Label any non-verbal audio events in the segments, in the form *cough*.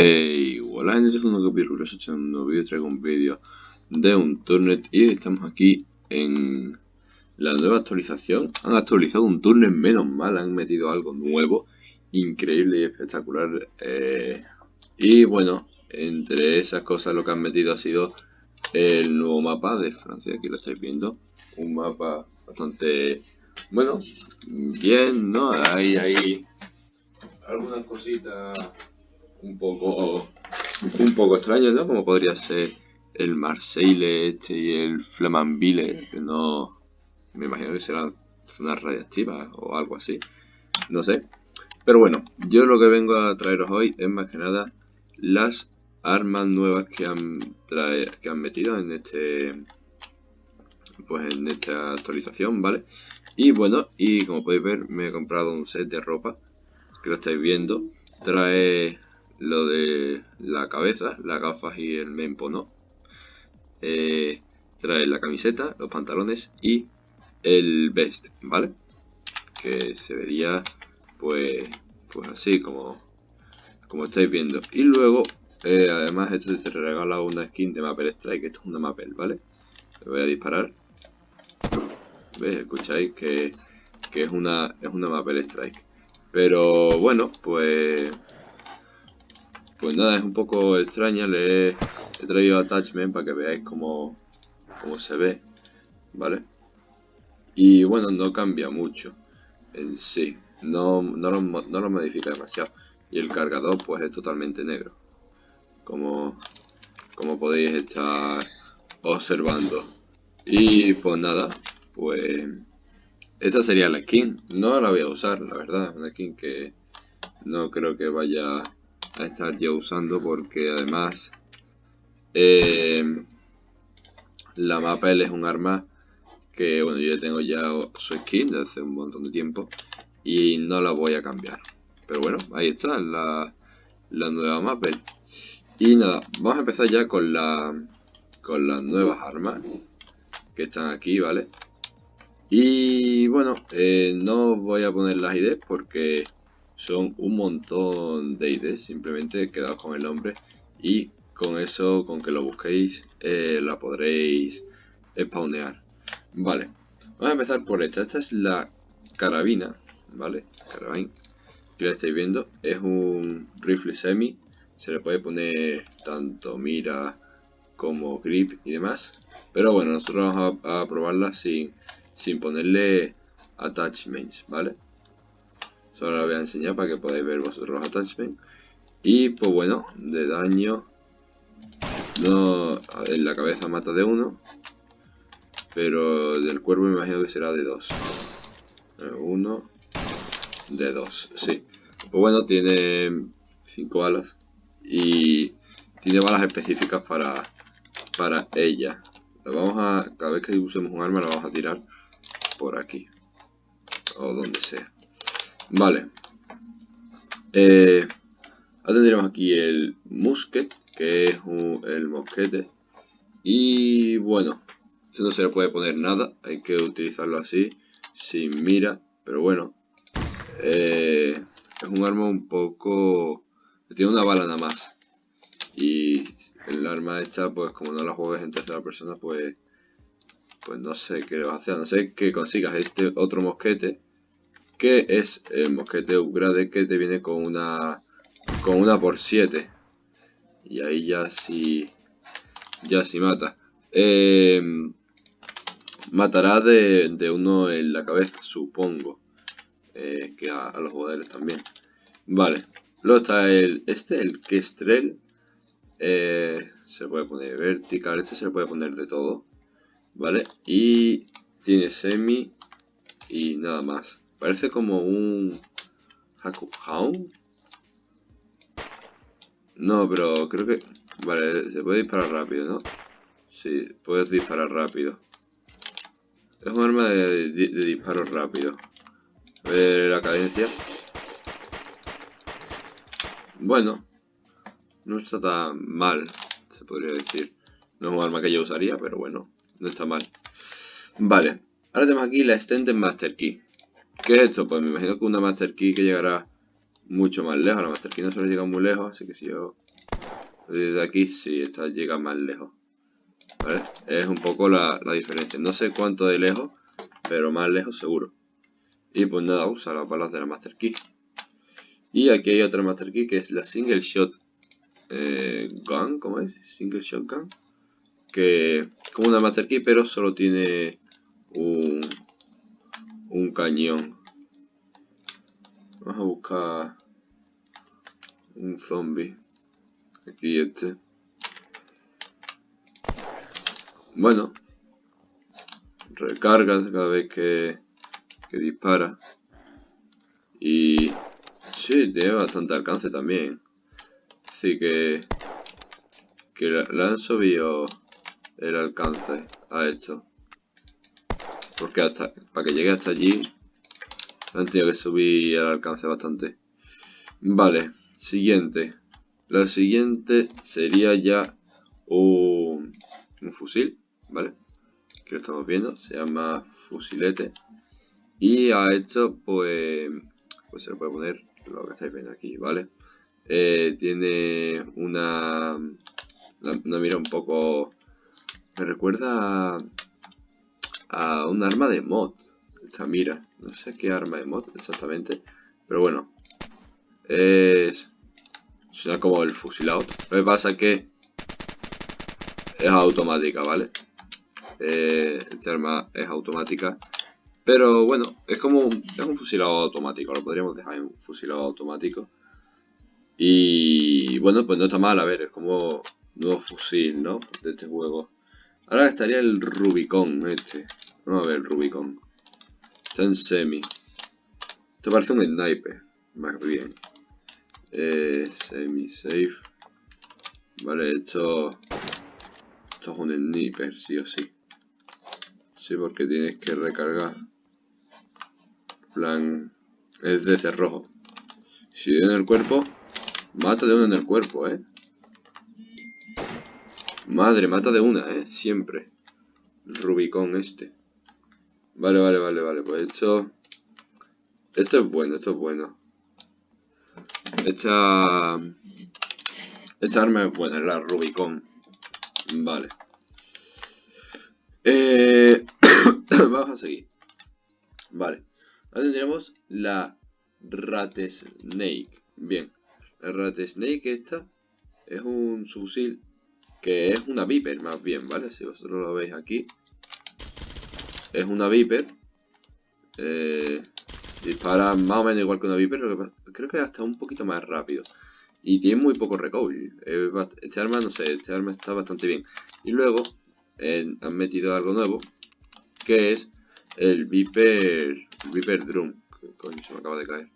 Hey, hola gente, es un Piruloso, en un nuevo vídeo traigo un vídeo de un turnet y estamos aquí en la nueva actualización. Han actualizado un turnet, menos mal, han metido algo nuevo, increíble y espectacular. Eh, y bueno, entre esas cosas lo que han metido ha sido el nuevo mapa de Francia, aquí lo estáis viendo. Un mapa bastante, bueno, bien, ¿no? Hay, hay algunas cositas un poco un poco extraño, ¿no? Como podría ser el Marseille este y el Flamanville, que no... Me imagino que será una radiactiva o algo así. No sé. Pero bueno, yo lo que vengo a traeros hoy es más que nada las armas nuevas que han, trae, que han metido en este pues en esta actualización, ¿vale? Y bueno, y como podéis ver, me he comprado un set de ropa, que lo estáis viendo. Trae lo de la cabeza, las gafas y el mempo no. Eh, trae la camiseta, los pantalones y el vest, ¿vale? Que se vería pues, pues así como, como estáis viendo. Y luego, eh, además esto te regala una skin de Mapper Strike, esto es una Mapper, ¿vale? Le voy a disparar. ¿Veis? Escucháis que, que es una, es una Strike. Pero bueno, pues pues nada, es un poco extraña, le he, traído attachment para que veáis cómo, cómo se ve, ¿vale? Y bueno, no cambia mucho en sí, no, no, lo, no lo modifica demasiado. Y el cargador pues es totalmente negro, como, como podéis estar observando. Y pues nada, pues esta sería la skin. No la voy a usar, la verdad. Una skin que no creo que vaya a estar yo usando porque además eh, la Mapel es un arma que bueno yo tengo ya su skin de hace un montón de tiempo y no la voy a cambiar. Pero bueno ahí está la, la nueva Mapel y nada vamos a empezar ya con la con las nuevas armas que están aquí vale y bueno eh, no voy a poner las IDs porque son un montón de IDs, simplemente quedaos con el nombre y con eso, con que lo busquéis, eh, la podréis spawnear. Vale, vamos a empezar por esta, esta es la carabina, ¿vale? Carabina, que la estáis viendo, es un rifle semi, se le puede poner tanto mira como grip y demás, pero bueno, nosotros vamos a, a probarla sin, sin ponerle attachments, ¿vale? Solo la voy a enseñar para que podáis ver vosotros los attachments. Y pues bueno, de daño. No, en la cabeza mata de uno. Pero del cuerpo me imagino que será de dos. Uno. De dos, sí. Pues bueno, tiene cinco balas. Y tiene balas específicas para, para ella. La vamos a, cada vez que usemos un arma la vamos a tirar por aquí. O donde sea. Vale. Eh, ahora tendremos aquí el musket, que es el mosquete. Y bueno, no se le puede poner nada, hay que utilizarlo así, sin mira. Pero bueno, eh, es un arma un poco... Tiene una bala nada más. Y el arma esta, pues como no la juegues en tercera persona, pues... Pues no sé qué le vas a hacer, no sé que consigas este otro mosquete que es el mosquete upgrade que te viene con una con una por 7 y ahí ya sí ya sí mata. Eh, matará de, uno en la cabeza supongo. Eh, que a, los jugadores también. Vale. Luego está el este el Kestrel. Eh, se puede poner vertical este se le puede poner de todo. Vale. Y tiene semi y nada más Parece como un... Hakuhound. No, pero creo que... Vale, se puede disparar rápido, ¿no? Sí, puedes disparar rápido. Es un arma de, disparo rápido. A ver la cadencia. Bueno, no está tan mal, se podría decir. No es un arma que yo usaría, pero bueno, no está mal. Vale, ahora tenemos aquí la Extended Master Key. ¿Qué es esto? Pues me imagino que una Master Key que llegará mucho más lejos. La Master Key no suele llegar muy lejos, así que si yo Desde aquí sí, esta llega más lejos. ¿Vale? Es un poco la, diferencia. No sé cuánto de lejos, pero más lejos seguro. Y pues nada, usa las balas de la Master Key. Y aquí hay otra Master Key que es la Single Shot eh, Gun, ¿cómo es? Single Shot Gun. Que es como una Master Key, pero solo tiene un, un cañón. Vamos a buscar un zombie. Aquí este. Bueno. Recarga cada vez que, que dispara. Y... Sí, tiene bastante alcance también. Así que... Que le han subido el alcance a esto. Porque hasta para que llegue hasta allí han tenido que subir el alcance bastante. Vale, siguiente. La siguiente sería ya un, fusil, ¿vale? Que lo estamos viendo, se llama fusilete. Y a esto pues, pues se le puede poner lo que estáis viendo aquí, ¿vale? Eh, tiene una, una, mira un poco... Me recuerda a, un arma de mod. Esta mira, no sé qué arma de mod exactamente. Pero bueno, es como el fusilado. Lo que pasa es que es automática, ¿vale? Eh, esta arma es automática. Pero bueno, es como un, es un fusilado automático. Lo podríamos dejar en un fusilado automático. Y bueno, pues no está mal. A ver, es como nuevo fusil, ¿no? De este juego. Ahora estaría el Rubicon, este. Vamos a ver el Rubicon. Está en semi. Esto parece un sniper. Más bien. Semi safe vale esto esto es un sniper sí o sí. Sí porque tienes que recargar. Plan es de cerrojo si en el cuerpo mata de uno en el cuerpo eh madre mata de una eh siempre. Rubicón este vale vale vale vale pues esto esto es bueno esto es bueno esta, esta arma es buena, la Rubicon. Vale. Eh, *coughs* vamos a seguir. Vale. Ahora tendremos la Ratesnake. Bien. La Ratesnake esta es un fusil que es una Viper más bien, ¿vale? Si vosotros lo veis aquí. Es una Viper. Eh, Dispara más o menos igual que una Viper, creo que hasta un poquito más rápido. Y tiene muy poco recoil. Este arma, no sé, este arma está bastante bien. Y luego eh, han metido algo nuevo, que es el Viper, Viper Drum. coño, se me acaba de caer.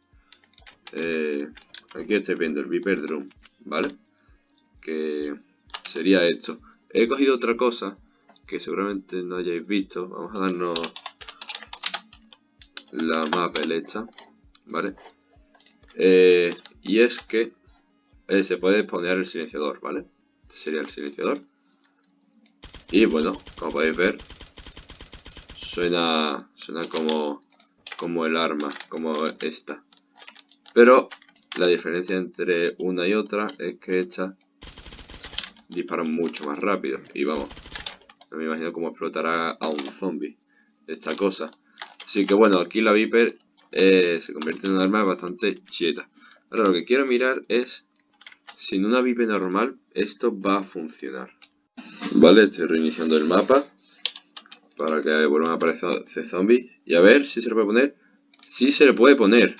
Eh, aquí estoy viendo el Viper Drum, ¿vale? Que sería esto. He cogido otra cosa que seguramente no hayáis visto. Vamos a darnos la mapa hecha, ¿vale? Eh, y es que eh, se puede poner el silenciador, ¿vale? Este sería el silenciador. Y bueno, como podéis ver, suena, suena como, como el arma, como esta. Pero la diferencia entre una y otra es que esta dispara mucho más rápido. Y vamos, no me imagino cómo explotará a un zombie esta cosa. Así que bueno, aquí la Viper eh, se convierte en un arma bastante cheta. Ahora lo que quiero mirar es si en una Viper normal esto va a funcionar. Vale, estoy reiniciando el mapa para que vuelvan a aparecer zombies. Y a ver si se le puede poner. Sí se le puede poner.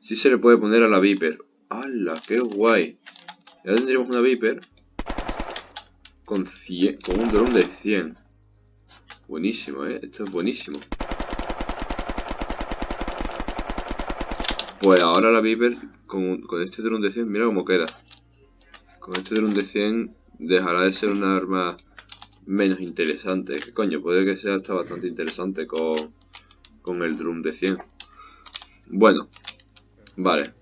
Sí se le puede poner a la Viper. ¡Hala! ¡Qué guay! Ya tendríamos una Viper con, 100, con un dron de 100. Buenísimo, ¿eh? Esto es buenísimo. Pues ahora la Viper, con, este dron de 100, mira cómo queda. Con este dron de 100 dejará de ser una arma menos interesante. ¿Qué coño? Puede que sea hasta bastante interesante con, con el drum de 100. Bueno, vale.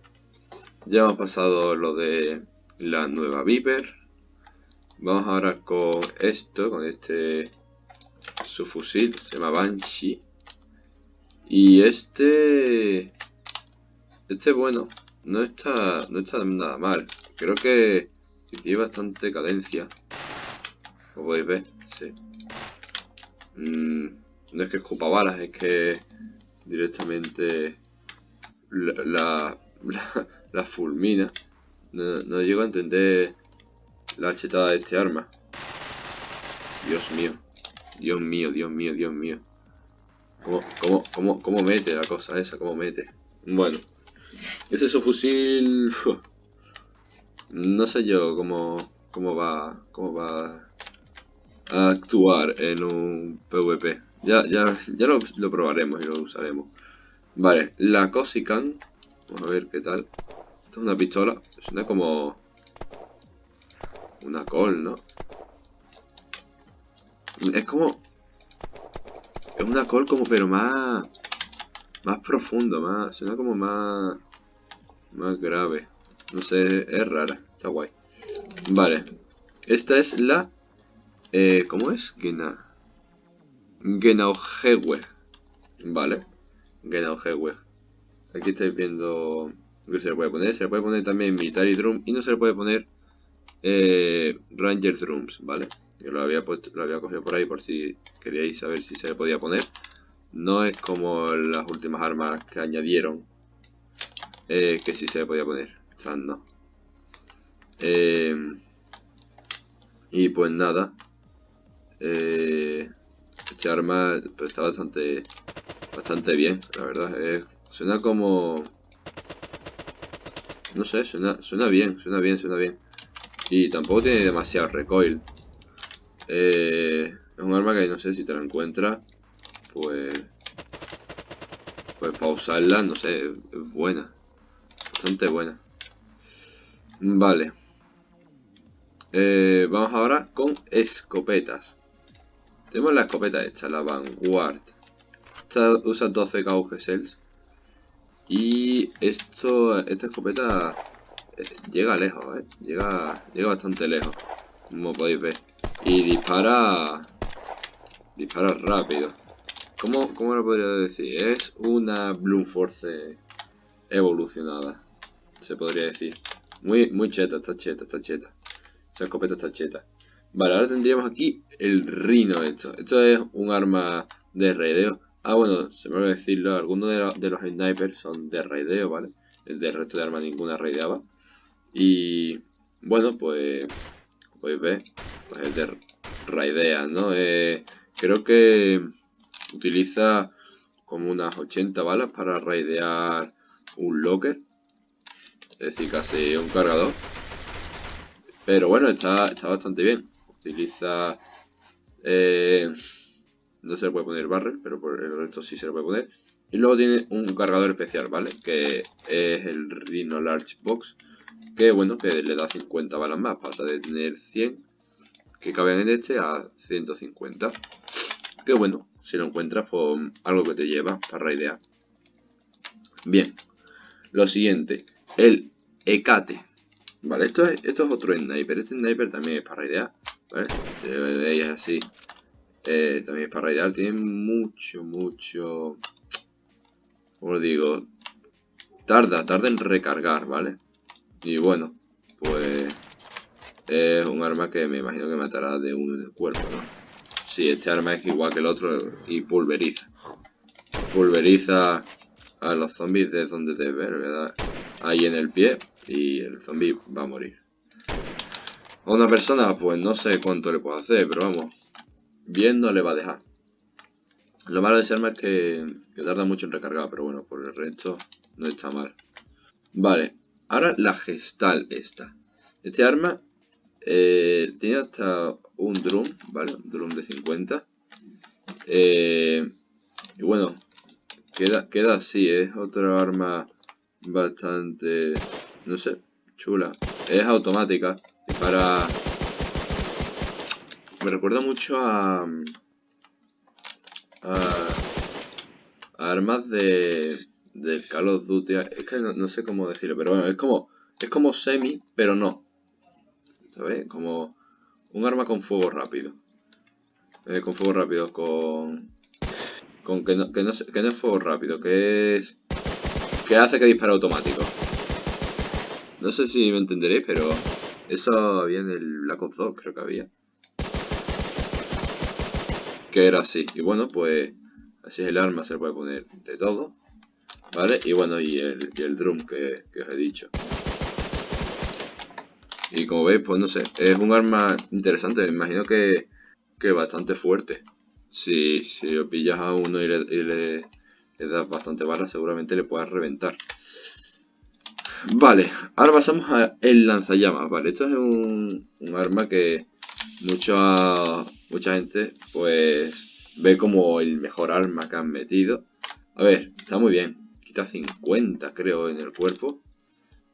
Ya hemos pasado lo de la nueva Viper. Vamos ahora con esto, con este su fusil, se llama Banshee. Y este este bueno, no está, no está nada mal. Creo que tiene bastante cadencia. Como podéis ver, sí. Mm, no es que escupa balas, es que directamente la, *laughs* fulmina. No, no, llego a entender la chetada de este arma. Dios mío. Dios mío, Dios mío, Dios mío. ¿Cómo, cómo, cómo, cómo mete la cosa esa? ¿Cómo mete? Bueno. Ese es su fusil... No sé yo cómo, cómo va cómo va a actuar en un PvP. Ya, ya, ya lo, lo probaremos y lo usaremos. Vale, la Cosican. Vamos a ver qué tal. Esto es una pistola. Suena como... Una col, ¿no? Es como... Es una col como pero más... Más profundo, más... Suena como más... Más grave. No sé, es rara. Está guay. Vale. Esta es la... Eh, ¿Cómo es? Gena... Genaugewe. Vale. Genaugewe. Aquí estáis viendo que se le puede poner. Se le puede poner también Military Drum y no se le puede poner eh, Ranger Drums, ¿vale? Yo lo había, puesto, lo había cogido por ahí por si queríais saber si se le podía poner. No es como las últimas armas que añadieron, eh, que sí se le podía poner. O no. Eh, y pues nada. Eh, este arma pues, está bastante bastante bien, la verdad. suena como... No sé, suena, suena bien, suena bien, suena bien. Y tampoco tiene demasiado recoil. Eh, es un arma que no sé si te la encuentras, pues... Pues para usarla, no sé, es buena. Bastante buena. Vale. Eh, vamos ahora con escopetas. Tenemos la escopeta esta, la Vanguard. Esta usa 12 gauge cells. Y esto, esta escopeta llega lejos, ¿eh? Llega, llega bastante lejos, como podéis ver. Y dispara... Dispara rápido. ¿Cómo, cómo lo podría decir? Es una Bloom Force evolucionada, se podría decir. Muy, muy cheta, está cheta, está cheta. Esa escopeta está cheta. Vale, ahora tendríamos aquí el Rino esto. Esto es un arma de raideo. Ah, bueno, se me olvidó decirlo. Algunos de, los snipers son de raideo, ¿vale? El resto de armas ninguna raideaba. Y bueno, pues podéis ver, pues el de raidea, ¿no? Eh, creo que utiliza como unas 80 balas para raidear un locker. Es decir, casi un cargador. Pero bueno, está, está bastante bien utiliza... Eh, no se le puede poner barrel, pero por el resto sí se le puede poner. Y luego tiene un cargador especial, ¿vale? Que es el Rhino Large Box. Que bueno, que le da 50 balas más. Pasa de tener 100 que caben en este a 150. Que bueno, si lo encuentras, pues algo que te lleva para raidear. Bien. Lo siguiente, el Ecate. Vale, esto es, esto es otro sniper. Este sniper también es para raidear. ¿Vale? Si veis así. Eh, también es para raidear. Tiene mucho, mucho... Como digo? Tarda, tarda en recargar, ¿vale? Y bueno, pues... Es un arma que me imagino que matará de uno en el cuerpo, ¿no? Sí, este arma es igual que el otro y pulveriza. Pulveriza a los zombies de donde te ver, ¿verdad? Ahí en el pie y el zombie va a morir. A una persona, pues no sé cuánto le puedo hacer, pero vamos, bien no le va a dejar. Lo malo de ese arma es que, tarda mucho en recargar, pero bueno, por el resto no está mal. Vale, ahora la gestal esta. Este arma eh, tiene hasta un drum, ¿vale? Un drum de 50. Eh, y bueno, queda, queda así, es otra arma bastante, no sé, chula. Es automática para... Me recuerda mucho a... A, armas de... Del Call of Duty. Es que no, sé cómo decirlo, pero bueno, es como... Es como semi, pero no. ¿Sabes? Como un arma con fuego rápido. Eh, con fuego rápido, con... Con que no, que, no, que no es fuego rápido, que es... Que hace que dispare automático. No sé si me entenderéis, pero Eso había en el Black Ops 2, creo que había. Que era así. Y bueno, pues así es el arma, se puede poner de todo. ¿Vale? Y bueno, y el, el drum que, os he dicho. Y como veis, pues no sé, es un arma interesante, me imagino que, que bastante fuerte. Si, si lo pillas a uno y le, das bastante balas, seguramente le puedas reventar. Vale, ahora pasamos al lanzallamas, vale, esto es un, un arma que mucha, mucha gente pues ve como el mejor arma que han metido. A ver, está muy bien, quita 50 creo en el cuerpo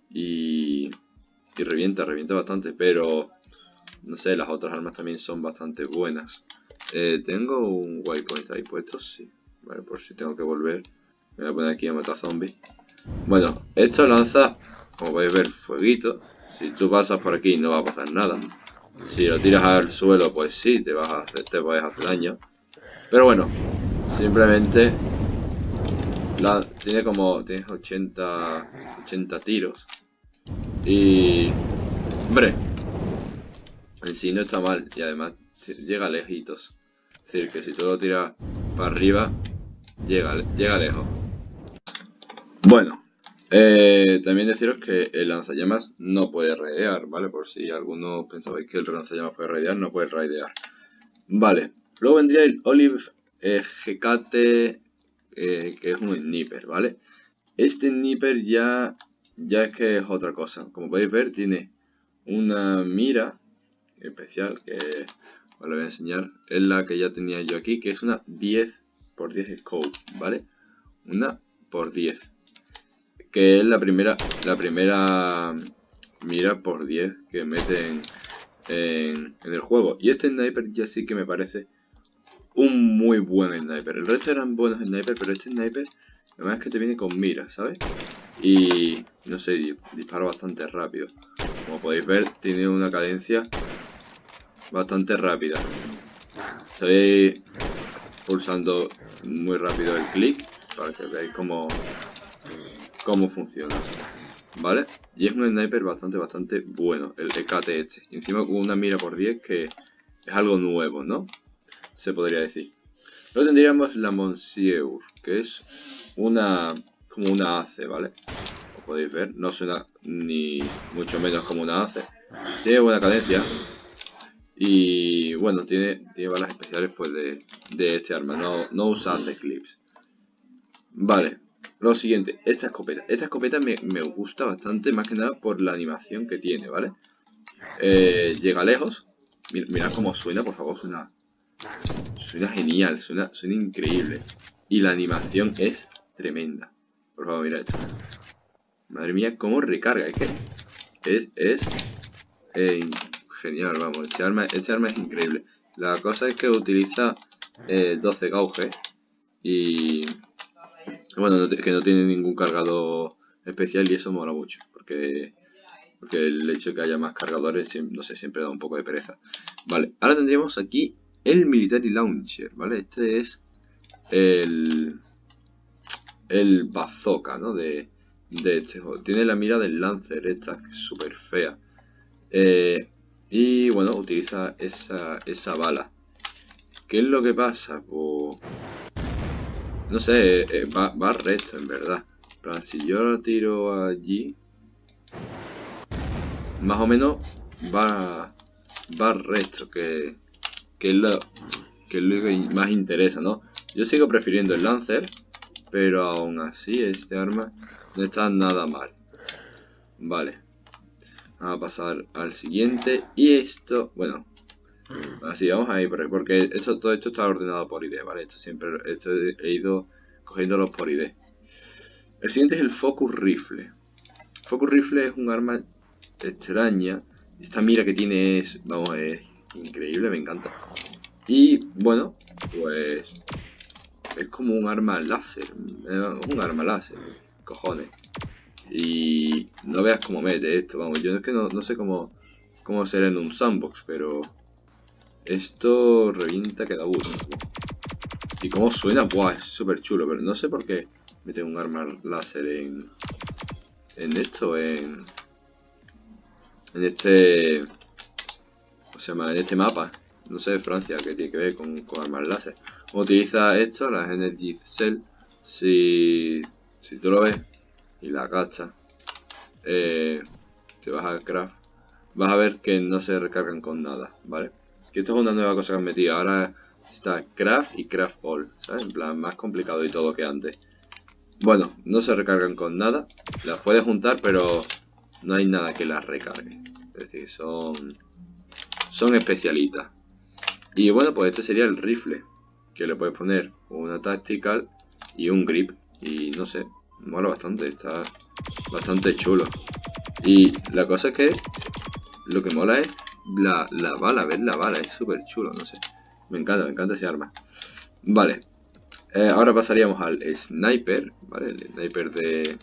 y, revienta, revienta bastante, pero no sé, las otras armas también son bastante buenas. Eh, tengo un waypoint ahí puesto, sí, vale, por si tengo que volver. Me voy a poner aquí a matar zombies. Bueno, esto lanza, como podéis ver, fueguito. Si tú pasas por aquí no va a pasar nada. Si lo tiras al suelo, pues sí, te vas a hacer, te puedes hacer daño. Pero bueno, simplemente la, tiene como tienes 80 80 tiros. Y hombre, en sí no está mal y además llega lejitos. Es decir, que si tú lo tiras para arriba, llega, llega lejos. Bueno, eh, también deciros que el lanzallamas no puede raidear, ¿vale? Por si alguno pensabais que el lanzallamas puede raidear, no puede raidear. Vale, luego vendría el Olive eh, eh, que es un sniper, ¿vale? Este sniper ya, ya es que es otra cosa. Como podéis ver, tiene una mira especial que os lo voy a enseñar. Es la que ya tenía yo aquí, que es una 10 x 10 scope, ¿vale? Una por 10 que es la primera, la primera mira por 10 que meten en, el juego. Y este sniper ya sí que me parece un muy buen sniper. El resto eran buenos snipers, pero este sniper, además es que te viene con mira, ¿sabes? Y no sé, dispara bastante rápido. Como podéis ver, tiene una cadencia bastante rápida. Estoy pulsando muy rápido el clic para que veáis cómo cómo funciona. ¿Vale? Y es un sniper bastante, bastante bueno, el EKT este. Encima con una mira por 10 que es algo nuevo, ¿no? Se podría decir. Luego tendríamos la Monsieur, que es una como una ACE, ¿vale? Como podéis ver, no suena ni mucho menos como una ACE. Tiene buena cadencia. Y bueno, tiene, tiene balas especiales pues de, de este arma. No, no usa ACE clips. Vale, lo siguiente, esta escopeta. Esta escopeta me, gusta bastante, más que nada por la animación que tiene, ¿vale? Eh, llega lejos. Mirad cómo suena, por favor, suena... Suena genial, suena, suena increíble. Y la animación es tremenda. Por favor, mira esto. Madre mía, cómo recarga. Es que es, es eh, genial, vamos. Este arma, este arma es increíble. La cosa es que utiliza 12 eh, gauges. Y bueno, que no tiene ningún cargador especial y eso mola mucho, porque, porque el hecho de que haya más cargadores, no sé, siempre da un poco de pereza. Vale, ahora tendríamos aquí el Military Launcher, ¿vale? Este es el, el bazooka, ¿no? De, de este juego. Tiene la mira del Lancer, esta, que es súper fea. Eh, y bueno, utiliza esa, esa bala. ¿Qué es lo que pasa? Pues no sé, eh, va, va recto en verdad. Pero si yo lo tiro allí... Más o menos va, va recto, que, que, es lo, que es lo que más interesa, ¿no? Yo sigo prefiriendo el Lancer, pero aún así este arma no está nada mal. Vale. Vamos a pasar al siguiente. Y esto, bueno, Así, vamos a ir porque esto, todo esto está ordenado por ID, ¿vale? Esto siempre esto he ido cogiéndolo por ID. El siguiente es el Focus Rifle. Focus Rifle es un arma extraña. Esta mira que tiene es, vamos, es increíble, me encanta. Y, bueno, pues... Es como un arma láser. Un arma láser, cojones. Y no veas cómo mete esto, vamos. Yo es que no, sé cómo, cómo será en un sandbox, pero esto revienta que da gusto. Y cómo suena, buah, es súper chulo, pero no sé por qué mete un arma láser en... En esto, en... en este... ¿Cómo se llama? En este mapa. No sé, Francia, que tiene que ver con, con armas láser. Utiliza esto, las Energy Cell. Si, si tú lo ves y la agachas, eh, te vas al craft, vas a ver que no se recargan con nada, ¿vale? Que esto es una nueva cosa que han metido. Ahora está craft y craft all, ¿sabes? En plan, más complicado y todo que antes. Bueno, no se recargan con nada. Las puedes juntar, pero no hay nada que las recargue. Es decir, son, son especialitas. Y bueno, pues este sería el rifle. Que le puedes poner una tactical y un grip. Y no sé, mola bastante, está bastante chulo. Y la cosa es que lo que mola es la, la bala, ver la bala, es súper chulo, no sé. Me encanta, me encanta ese arma. Vale, eh, ahora pasaríamos al sniper, ¿vale? El sniper de,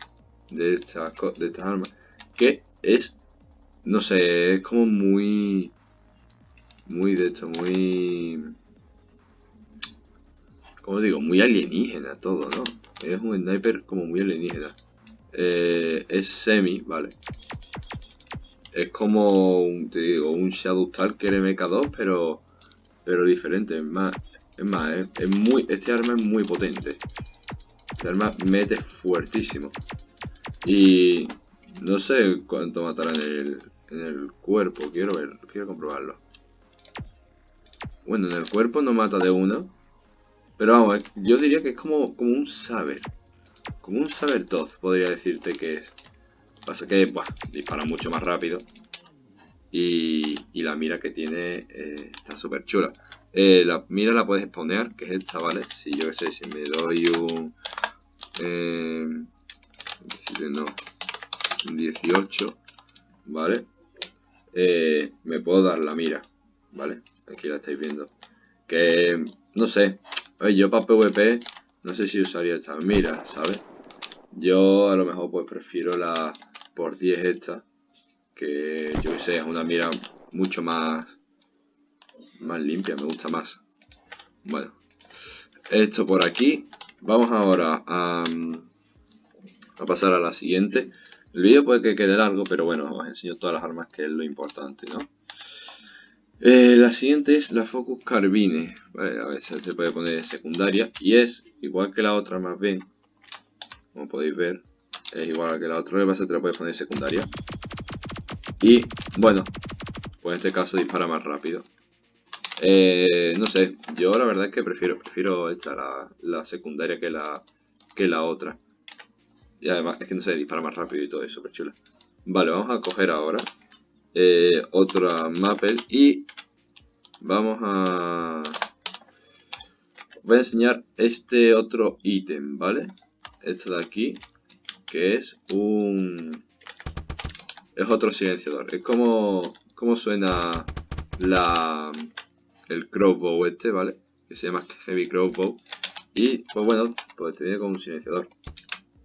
de, estas, de estas armas. Que es, no sé, es como muy... Muy de esto, muy... Como digo, muy alienígena todo, ¿no? Es un sniper como muy alienígena. Eh, es semi, ¿vale? Es como, un, te digo, un Shadow Stalker MK2, pero, pero diferente. Es más, es más, es, muy, este arma es muy potente. Este arma mete fuertísimo. Y no sé cuánto matará en el, en el cuerpo. Quiero ver, quiero comprobarlo. Bueno, en el cuerpo no mata de uno. Pero vamos, yo diría que es como, como un saber. Como un saber tos, podría decirte que es. Pasa que, buah, dispara mucho más rápido. Y, y la mira que tiene eh, está súper chula. Eh, la mira la puedes exponer, que es esta, ¿vale? Si yo qué sé, si me doy un... Eh, no, 18, ¿vale? Eh, me puedo dar la mira, ¿vale? Aquí la estáis viendo. Que, no sé, yo para PvP no sé si usaría esta mira, ¿sabes? Yo a lo mejor pues prefiero la por 10 esta, que yo sé, es una mira mucho más más limpia, me gusta más. Bueno, esto por aquí. Vamos ahora a, a pasar a la siguiente. El vídeo puede que quede largo, pero bueno, os enseño todas las armas que es lo importante, ¿no? Eh, la siguiente es la Focus Carbine, vale, a veces se puede poner secundaria y es igual que la otra más bien, como podéis ver, es igual que la otra, lo que te la puedes poner secundaria y bueno, pues en este caso dispara más rápido. Eh, no sé, yo la verdad es que prefiero, prefiero esta, la, secundaria que la, que la otra. Y además es que no sé, dispara más rápido y todo eso, súper chula. Vale, vamos a coger ahora eh, otra Maple y vamos a... Voy a enseñar este otro ítem, ¿vale? Este de aquí, que es un... Es otro silenciador. Es como, como suena la, el crowbow este, ¿vale? Que se llama Heavy Crowbow. Y pues bueno, pues te viene con un silenciador.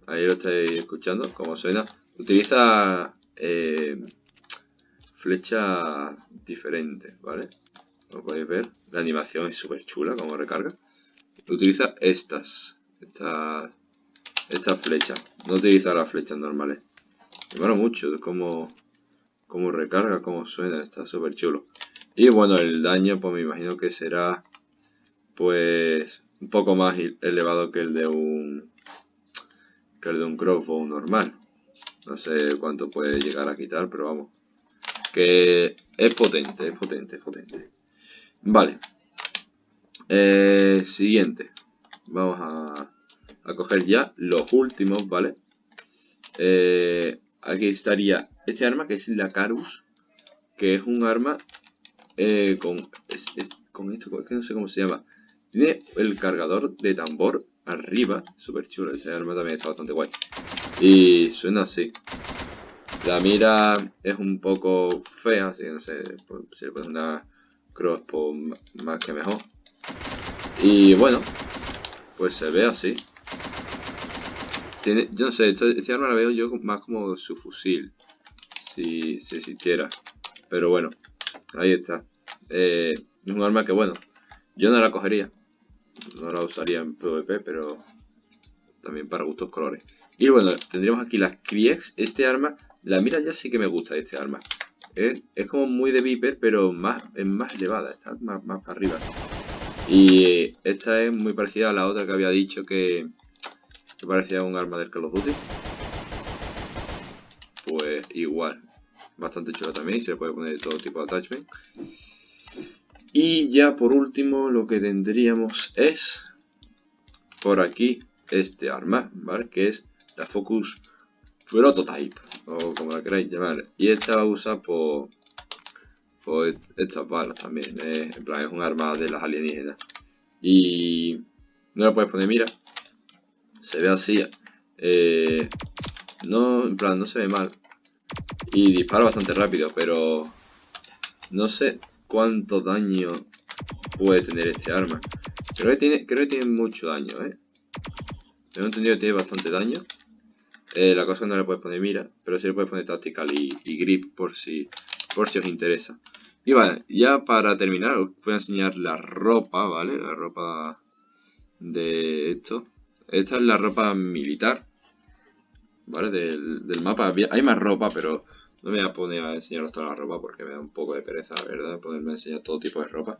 Ahí lo estáis escuchando, como suena. Utiliza eh, flechas diferentes, ¿vale? Como podéis ver, la animación es súper chula, como recarga. Utiliza estas, estas, estas flechas. No utiliza las flechas normales. Me mola mucho como, como recarga, como suena, está súper chulo. Y bueno, el daño pues me imagino que será pues un poco más elevado que el de un que el de un crossbow normal. No sé cuánto puede llegar a quitar, pero vamos. Que es potente, es potente, es potente. Vale. Eh, siguiente. Vamos a, a coger ya los últimos, ¿vale? Eh, aquí estaría este arma que es la Carus. Que es un arma eh, con, con esto, es que no sé cómo se llama. Tiene el cargador de tambor arriba, súper chulo, ese arma también está bastante guay. Y suena así. La mira es un poco fea, así que no sé, si le pones una crossbow más que mejor. Y bueno, pues se ve así. Tiene, yo no sé, este, este, arma la veo yo más como su fusil, si, si existiera. Pero bueno, Ahí está. Eh, es un arma que, bueno, yo no la cogería. No la usaría en PvP, pero también para gustos colores. Y bueno, tendríamos aquí las Kriegs. Este arma, la mira ya sí que me gusta este arma. Es, como muy de Viper, pero más, es más elevada, está más, para arriba. Y esta es muy parecida a la otra que había dicho que, que parecía un arma del Call of Duty. Pues igual, bastante chula también, se le puede poner todo tipo de attachment. Y ya por último lo que tendríamos es por aquí este arma, ¿vale? Que es la Focus Prototype, o como la queráis llamar. Y esta la usa por, por estas balas también, ¿eh? en plan es un arma de las alienígenas. Y no la puedes poner mira, se ve así, eh, no, en plan no se ve mal. Y dispara bastante rápido, pero no sé cuánto daño puede tener este arma. Creo que tiene, creo que tiene mucho daño, ¿eh? Tengo entendido que tiene bastante daño. Eh, la cosa no le puedes poner mira, pero sí le puedes poner tactical y, grip por si, por si os interesa. Y vale, ya para terminar os voy a enseñar la ropa, ¿vale? La ropa de esto. Esta es la ropa militar, ¿vale? Del, del mapa. Hay más ropa, pero no me voy a poner a enseñaros toda la ropa porque me da un poco de pereza, verdad, ponerme a enseñar todo tipo de ropa.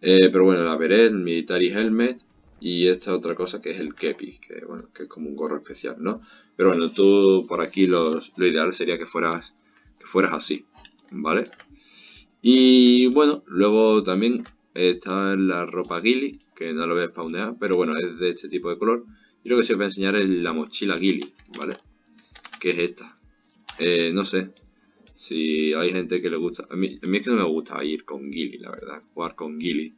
Eh, pero bueno, la beret, el military helmet y esta otra cosa que es el kepi, que bueno, que es como un gorro especial, ¿no? Pero bueno, tú por aquí lo ideal sería que fueras, que fueras así, ¿vale? Y bueno, luego también está la ropa Gilly, que no lo voy a spawnear, pero bueno, es de este tipo de color. Y lo que sí os voy a enseñar es la mochila Gilly, ¿vale? Que es esta. Eh, no sé. Si hay gente que le gusta. A mí, a mí es que no me gusta ir con Gilly, la verdad. Jugar con Gilly.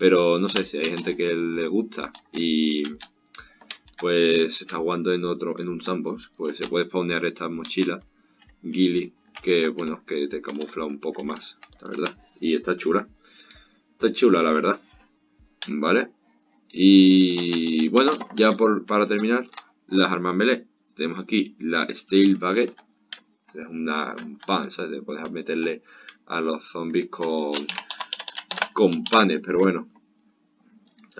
Pero no sé si hay gente que le gusta y pues se está jugando en otro en un sandbox, pues se puede spawnear esta mochila Gilly que bueno, que te camufla un poco más, la verdad. Y está chula. Está chula, la verdad. ¿Vale? Y bueno, ya por, para terminar, las armas melee. Tenemos aquí la Steel Baguette, es una, un pan, ¿sabes? Puedes meterle a los zombies con, con panes, pero bueno.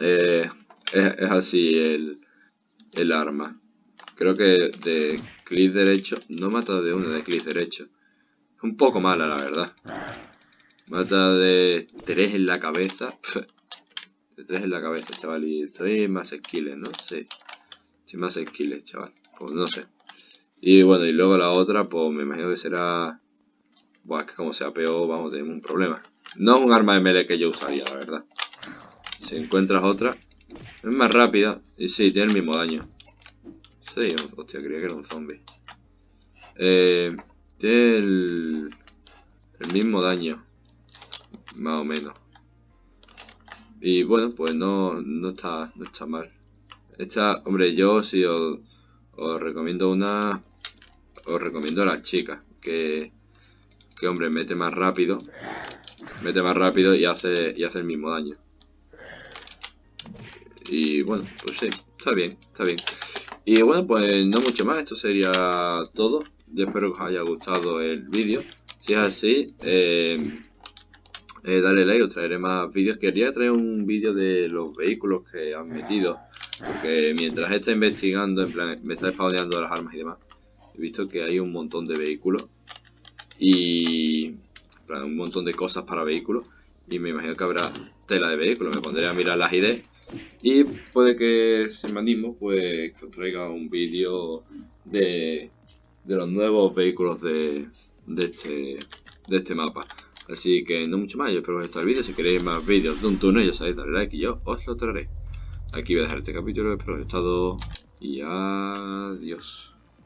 Eh, es, así el, el arma. Creo que de clic derecho, no mata de uno de clic derecho. Es un poco mala, la verdad. Mata de tres en la cabeza. *laughs* De tres en la cabeza, chaval. Y estoy más skills, ¿no? Sí. Sí, más skills, chaval. Pues no sé. Y bueno, y luego la otra, pues me imagino que será... Buah, que como sea peor, vamos, tener un problema. No es un arma de melee que yo usaría, la verdad. Si encuentras otra, es más rápida. Y sí, tiene el mismo daño. Sí, hostia, creía que era un zombie. Eh, tiene el, mismo daño. Más o menos. Y bueno, pues no, no, está, no está mal. Esta, hombre, yo si os, os recomiendo una os recomiendo a las chicas que, que hombre mete más rápido mete más rápido y hace y hace el mismo daño. Y bueno pues sí está bien está bien. Y bueno pues no mucho más esto sería todo. Yo espero que os haya gustado el vídeo. Si es así eh, eh, dale like os traeré más vídeos. Quería traer un vídeo de los vehículos que han metido porque mientras está investigando en plan me está spawneando las armas y demás he visto que hay un montón de vehículos. Y un montón de cosas para vehículos y me imagino que habrá tela de vehículos, me pondré a mirar las ideas y puede que si me animo pues os traiga un vídeo de, de los nuevos vehículos de, de, este, de este mapa. Así que no mucho más, yo espero que os gustado el vídeo. Si queréis más vídeos de un túnel, ya sabéis, darle like y yo os lo traeré. Aquí voy a dejar este capítulo, espero que os haya gustado y adiós.